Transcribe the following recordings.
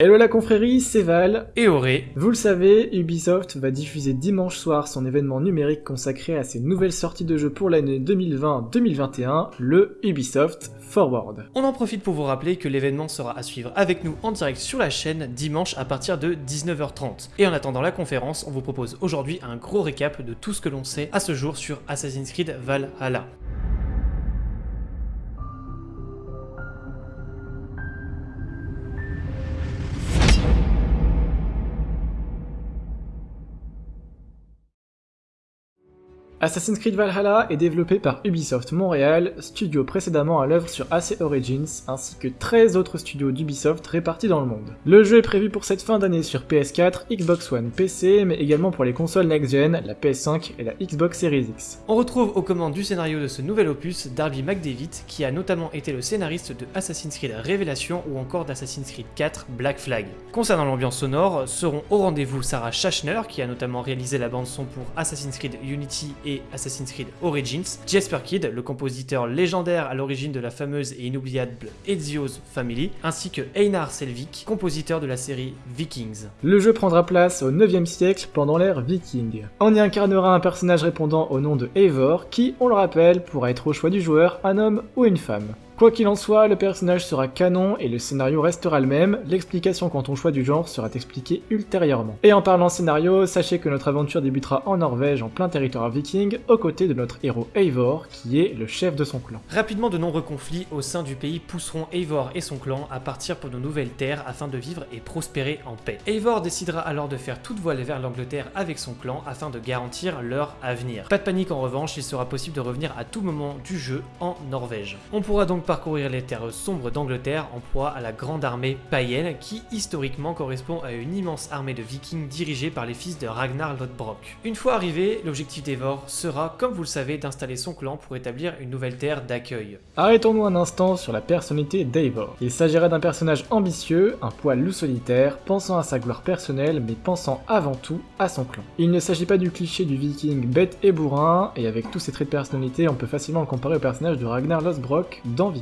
Hello la confrérie, c'est Val. Et Auré. Vous le savez, Ubisoft va diffuser dimanche soir son événement numérique consacré à ses nouvelles sorties de jeux pour l'année 2020-2021, le Ubisoft Forward. On en profite pour vous rappeler que l'événement sera à suivre avec nous en direct sur la chaîne dimanche à partir de 19h30. Et en attendant la conférence, on vous propose aujourd'hui un gros récap de tout ce que l'on sait à ce jour sur Assassin's Creed Valhalla. Assassin's Creed Valhalla est développé par Ubisoft Montréal, studio précédemment à l'œuvre sur AC Origins, ainsi que 13 autres studios d'Ubisoft répartis dans le monde. Le jeu est prévu pour cette fin d'année sur PS4, Xbox One, PC, mais également pour les consoles next-gen, la PS5 et la Xbox Series X. On retrouve aux commandes du scénario de ce nouvel opus Darby McDavid, qui a notamment été le scénariste de Assassin's Creed Révélation ou encore d'Assassin's Creed 4 Black Flag. Concernant l'ambiance sonore, seront au rendez-vous Sarah Schachner, qui a notamment réalisé la bande son pour Assassin's Creed Unity et Assassin's Creed Origins, Jasper Kidd, le compositeur légendaire à l'origine de la fameuse et inoubliable Ezio's Family, ainsi que Einar Selvik, compositeur de la série Vikings. Le jeu prendra place au 9e siècle pendant l'ère viking. On y incarnera un personnage répondant au nom de Eivor qui, on le rappelle, pourra être au choix du joueur un homme ou une femme. Quoi qu'il en soit, le personnage sera canon et le scénario restera le même, l'explication quant au choix du genre sera expliquée ultérieurement. Et en parlant scénario, sachez que notre aventure débutera en Norvège en plein territoire viking, aux côtés de notre héros Eivor, qui est le chef de son clan. Rapidement, de nombreux conflits au sein du pays pousseront Eivor et son clan à partir pour de nouvelles terres afin de vivre et prospérer en paix. Eivor décidera alors de faire toute voile vers l'Angleterre avec son clan afin de garantir leur avenir. Pas de panique en revanche, il sera possible de revenir à tout moment du jeu en Norvège. On pourra donc parcourir les terres sombres d'Angleterre en proie à la grande armée païenne qui historiquement correspond à une immense armée de vikings dirigée par les fils de Ragnar Lodbrok. Une fois arrivé, l'objectif d'Eivor sera, comme vous le savez, d'installer son clan pour établir une nouvelle terre d'accueil. Arrêtons-nous un instant sur la personnalité d'Eivor. Il s'agira d'un personnage ambitieux, un poil loup solitaire, pensant à sa gloire personnelle mais pensant avant tout à son clan. Il ne s'agit pas du cliché du viking bête et bourrin, et avec tous ses traits de personnalité, on peut facilement le comparer au personnage de Ragnar Lodbrok dans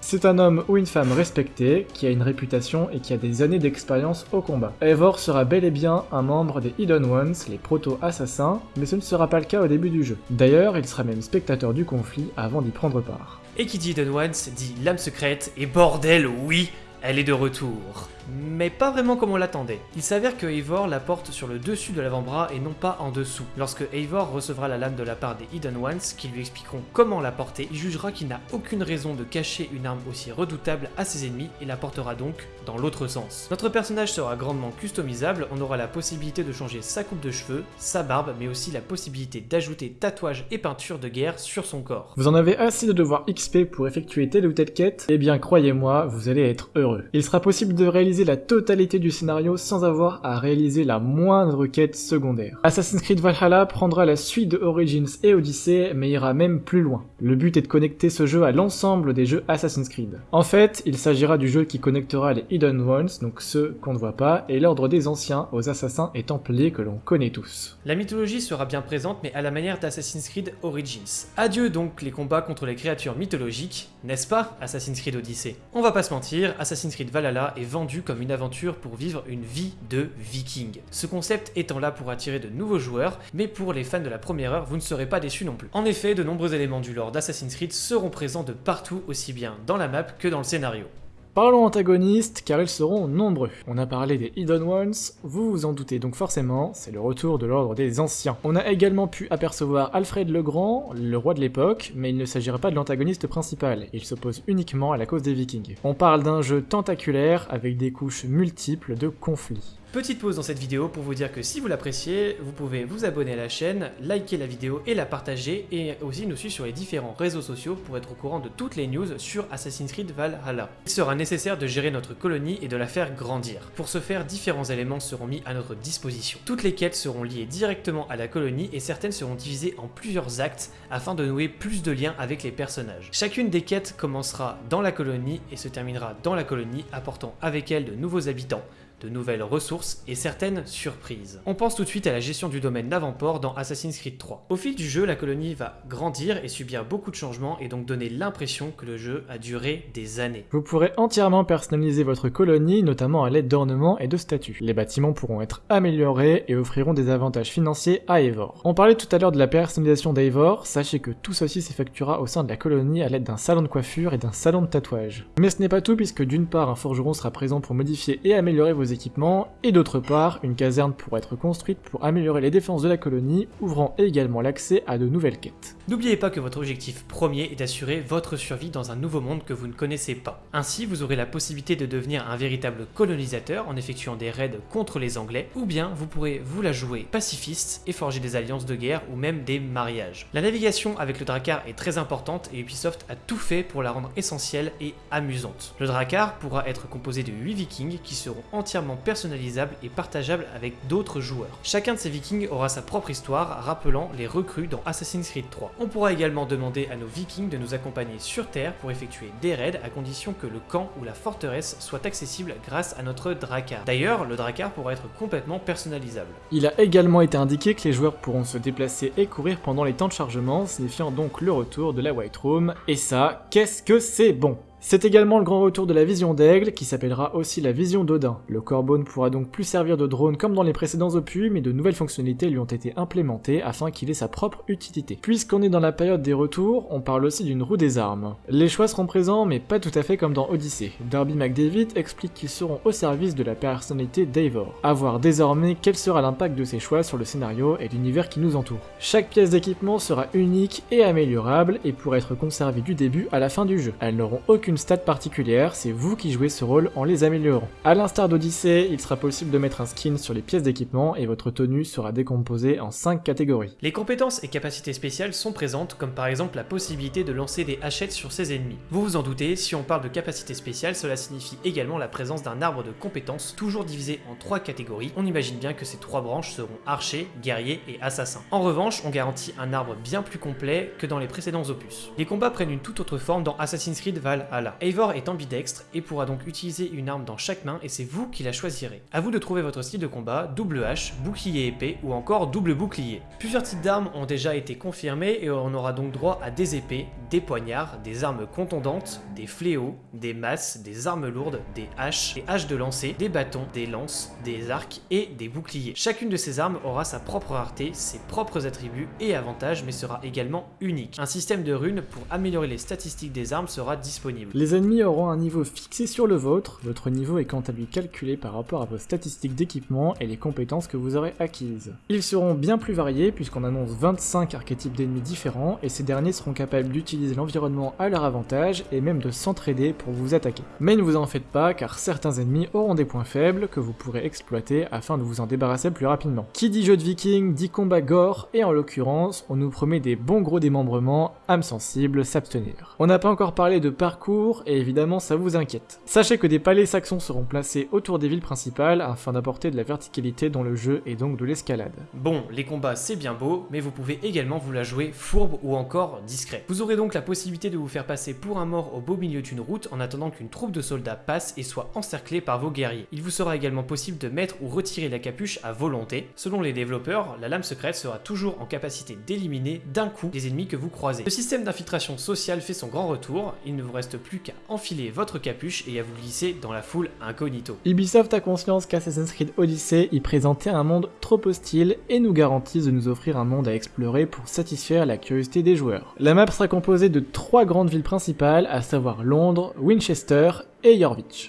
C'est un homme ou une femme respecté, qui a une réputation et qui a des années d'expérience au combat. Eivor sera bel et bien un membre des Hidden Ones, les proto-assassins, mais ce ne sera pas le cas au début du jeu. D'ailleurs, il sera même spectateur du conflit avant d'y prendre part. Et qui dit Hidden Ones dit l'âme secrète, et bordel, oui, elle est de retour mais pas vraiment comme on l'attendait. Il s'avère que Eivor la porte sur le dessus de l'avant-bras et non pas en dessous. Lorsque Eivor recevra la lame de la part des Hidden Ones, qui lui expliqueront comment la porter, il jugera qu'il n'a aucune raison de cacher une arme aussi redoutable à ses ennemis et la portera donc dans l'autre sens. Notre personnage sera grandement customisable, on aura la possibilité de changer sa coupe de cheveux, sa barbe, mais aussi la possibilité d'ajouter tatouages et peintures de guerre sur son corps. Vous en avez assez de devoir XP pour effectuer telle ou telle quête? Eh bien croyez-moi, vous allez être heureux. Il sera possible de réaliser la totalité du scénario sans avoir à réaliser la moindre quête secondaire. Assassin's Creed Valhalla prendra la suite de Origins et Odyssey, mais ira même plus loin. Le but est de connecter ce jeu à l'ensemble des jeux Assassin's Creed. En fait, il s'agira du jeu qui connectera les Hidden Ones, donc ceux qu'on ne voit pas, et l'ordre des anciens aux assassins et templiers que l'on connaît tous. La mythologie sera bien présente, mais à la manière d'Assassin's Creed Origins. Adieu donc les combats contre les créatures mythologiques, n'est-ce pas Assassin's Creed Odyssey? On va pas se mentir, Assassin's Creed Valhalla est vendu comme une aventure pour vivre une vie de viking. Ce concept étant là pour attirer de nouveaux joueurs, mais pour les fans de la première heure, vous ne serez pas déçus non plus. En effet, de nombreux éléments du lore d'Assassin's Creed seront présents de partout, aussi bien dans la map que dans le scénario. Parlons antagonistes, car ils seront nombreux. On a parlé des Hidden Ones, vous vous en doutez donc forcément, c'est le retour de l'ordre des anciens. On a également pu apercevoir Alfred le Grand, le roi de l'époque, mais il ne s'agira pas de l'antagoniste principal, il s'oppose uniquement à la cause des vikings. On parle d'un jeu tentaculaire avec des couches multiples de conflits. Petite pause dans cette vidéo pour vous dire que si vous l'appréciez, vous pouvez vous abonner à la chaîne, liker la vidéo et la partager, et aussi nous suivre sur les différents réseaux sociaux pour être au courant de toutes les news sur Assassin's Creed Valhalla. Il sera nécessaire de gérer notre colonie et de la faire grandir. Pour ce faire, différents éléments seront mis à notre disposition. Toutes les quêtes seront liées directement à la colonie et certaines seront divisées en plusieurs actes afin de nouer plus de liens avec les personnages. Chacune des quêtes commencera dans la colonie et se terminera dans la colonie, apportant avec elle de nouveaux habitants, de nouvelles ressources et certaines surprises. On pense tout de suite à la gestion du domaine d'avant-port dans Assassin's Creed 3. Au fil du jeu, la colonie va grandir et subir beaucoup de changements et donc donner l'impression que le jeu a duré des années. Vous pourrez entièrement personnaliser votre colonie, notamment à l'aide d'ornements et de statues. Les bâtiments pourront être améliorés et offriront des avantages financiers à Eivor. On parlait tout à l'heure de la personnalisation d'Eivor, sachez que tout ceci s'effectuera au sein de la colonie à l'aide d'un salon de coiffure et d'un salon de tatouage. Mais ce n'est pas tout puisque d'une part un forgeron sera présent pour modifier et améliorer vos équipements, et d'autre part une caserne pourra être construite pour améliorer les défenses de la colonie, ouvrant également l'accès à de nouvelles quêtes. N'oubliez pas que votre objectif premier est d'assurer votre survie dans un nouveau monde que vous ne connaissez pas. Ainsi, vous aurez la possibilité de devenir un véritable colonisateur en effectuant des raids contre les Anglais, ou bien vous pourrez vous la jouer pacifiste et forger des alliances de guerre ou même des mariages. La navigation avec le Drakkar est très importante et Ubisoft a tout fait pour la rendre essentielle et amusante. Le Drakkar pourra être composé de 8 vikings qui seront entièrement personnalisables et partageables avec d'autres joueurs. Chacun de ces vikings aura sa propre histoire, rappelant les recrues dans Assassin's Creed 3. On pourra également demander à nos vikings de nous accompagner sur Terre pour effectuer des raids à condition que le camp ou la forteresse soit accessible grâce à notre Drakkar. D'ailleurs, le Drakkar pourra être complètement personnalisable. Il a également été indiqué que les joueurs pourront se déplacer et courir pendant les temps de chargement, signifiant donc le retour de la White Room, et ça, qu'est-ce que c'est bon? C'est également le grand retour de la vision d'Aigle, qui s'appellera aussi la vision d'Odin. Le Corbeau ne pourra donc plus servir de drone comme dans les précédents opus, mais de nouvelles fonctionnalités lui ont été implémentées afin qu'il ait sa propre utilité. Puisqu'on est dans la période des retours, on parle aussi d'une roue des armes. Les choix seront présents, mais pas tout à fait comme dans Odyssey. Darby McDavid explique qu'ils seront au service de la personnalité d'Eivor. A voir désormais quel sera l'impact de ces choix sur le scénario et l'univers qui nous entoure. Chaque pièce d'équipement sera unique et améliorable et pourra être conservée du début à la fin du jeu. Elles n'auront aucune stat particulière, c'est vous qui jouez ce rôle en les améliorant. A l'instar d'Odyssée, il sera possible de mettre un skin sur les pièces d'équipement et votre tenue sera décomposée en 5 catégories. Les compétences et capacités spéciales sont présentes, comme par exemple la possibilité de lancer des hachettes sur ses ennemis. Vous vous en doutez, si on parle de capacités spéciales, cela signifie également la présence d'un arbre de compétences, toujours divisé en 3 catégories. On imagine bien que ces trois branches seront archer, guerrier et assassin. En revanche, on garantit un arbre bien plus complet que dans les précédents opus. Les combats prennent une toute autre forme dans Assassin's Creed Valhalla. Eivor est ambidextre et pourra donc utiliser une arme dans chaque main et c'est vous qui la choisirez. A vous de trouver votre style de combat, double hache, bouclier épée ou encore double bouclier. Plusieurs types d'armes ont déjà été confirmés et on aura donc droit à des épées, des poignards, des armes contondantes, des fléaux, des masses, des armes lourdes, des haches, des haches de lancer, des bâtons, des lances, des arcs et des boucliers. Chacune de ces armes aura sa propre rareté, ses propres attributs et avantages mais sera également unique. Un système de runes pour améliorer les statistiques des armes sera disponible. Les ennemis auront un niveau fixé sur le vôtre, votre niveau est quant à lui calculé par rapport à vos statistiques d'équipement et les compétences que vous aurez acquises. Ils seront bien plus variés puisqu'on annonce 25 archétypes d'ennemis différents et ces derniers seront capables d'utiliser l'environnement à leur avantage et même de s'entraider pour vous attaquer. Mais ne vous en faites pas car certains ennemis auront des points faibles que vous pourrez exploiter afin de vous en débarrasser plus rapidement. Qui dit jeu de viking dit combat gore et en l'occurrence on nous promet des bons gros démembrements, âme sensible, s'abstenir. On n'a pas encore parlé de parcours et évidemment ça vous inquiète. Sachez que des palais saxons seront placés autour des villes principales afin d'apporter de la verticalité dans le jeu et donc de l'escalade. Bon, les combats c'est bien beau, mais vous pouvez également vous la jouer fourbe ou encore discret. Vous aurez donc la possibilité de vous faire passer pour un mort au beau milieu d'une route en attendant qu'une troupe de soldats passe et soit encerclée par vos guerriers. Il vous sera également possible de mettre ou retirer la capuche à volonté. Selon les développeurs, la lame secrète sera toujours en capacité d'éliminer d'un coup les ennemis que vous croisez. Le système d'infiltration sociale fait son grand retour, il ne vous reste plus qu'à enfiler votre capuche et à vous glisser dans la foule incognito. Ubisoft a conscience qu'Assassin's Creed Odyssey y présentait un monde trop hostile et nous garantissent de nous offrir un monde à explorer pour satisfaire la curiosité des joueurs. La map sera composée de trois grandes villes principales, à savoir Londres, Winchester et.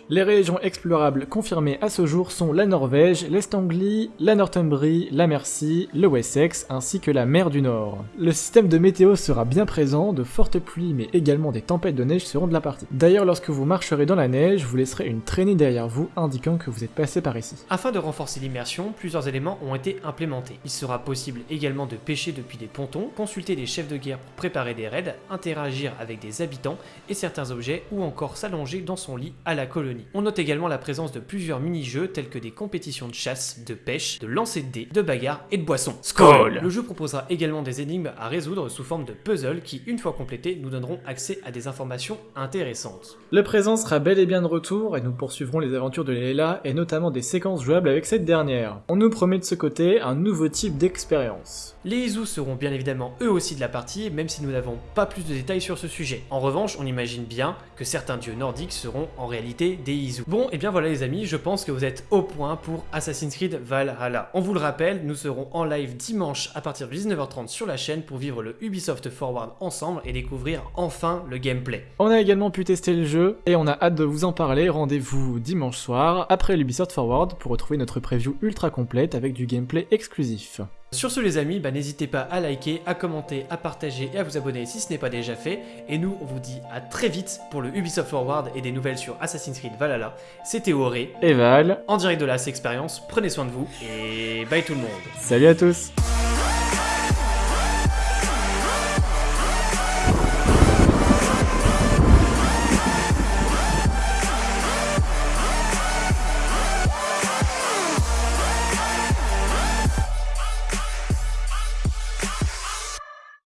Les régions explorables confirmées à ce jour sont la Norvège, l'Est Anglie, la Northumbrie, la Mercie, le Wessex ainsi que la mer du Nord. Le système de météo sera bien présent, de fortes pluies mais également des tempêtes de neige seront de la partie. D'ailleurs lorsque vous marcherez dans la neige, vous laisserez une traînée derrière vous indiquant que vous êtes passé par ici. Afin de renforcer l'immersion, plusieurs éléments ont été implémentés. Il sera possible également de pêcher depuis des pontons, consulter des chefs de guerre pour préparer des raids, interagir avec des habitants et certains objets ou encore s'allonger dans son lit à la colonie. On note également la présence de plusieurs mini-jeux tels que des compétitions de chasse, de pêche, de lancer de dés, de bagarre et de boissons. Skol Le jeu proposera également des énigmes à résoudre sous forme de puzzles qui, une fois complétés, nous donneront accès à des informations intéressantes. Le présent sera bel et bien de retour et nous poursuivrons les aventures de Leila et notamment des séquences jouables avec cette dernière. On nous promet de ce côté un nouveau type d'expérience. Les Izu seront bien évidemment eux aussi de la partie, même si nous n'avons pas plus de détails sur ce sujet. En revanche, on imagine bien que certains dieux nordiques seront en réalité des Izu. Bon, et bien voilà les amis, je pense que vous êtes au point pour Assassin's Creed Valhalla. On vous le rappelle, nous serons en live dimanche à partir de 19h30 sur la chaîne pour vivre le Ubisoft Forward ensemble et découvrir enfin le gameplay. On a également pu tester le jeu et on a hâte de vous en parler. Rendez-vous dimanche soir après l'Ubisoft Forward pour retrouver notre preview ultra complète avec du gameplay exclusif. Sur ce les amis, bah, n'hésitez pas à liker, à commenter, à partager et à vous abonner si ce n'est pas déjà fait. Et nous, on vous dit à très vite pour le Ubisoft Forward et des nouvelles sur Assassin's Creed Valhalla. C'était Auré, Et Val, en direct de la Expérience. Prenez soin de vous et bye tout le monde. salut à tous